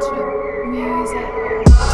Music.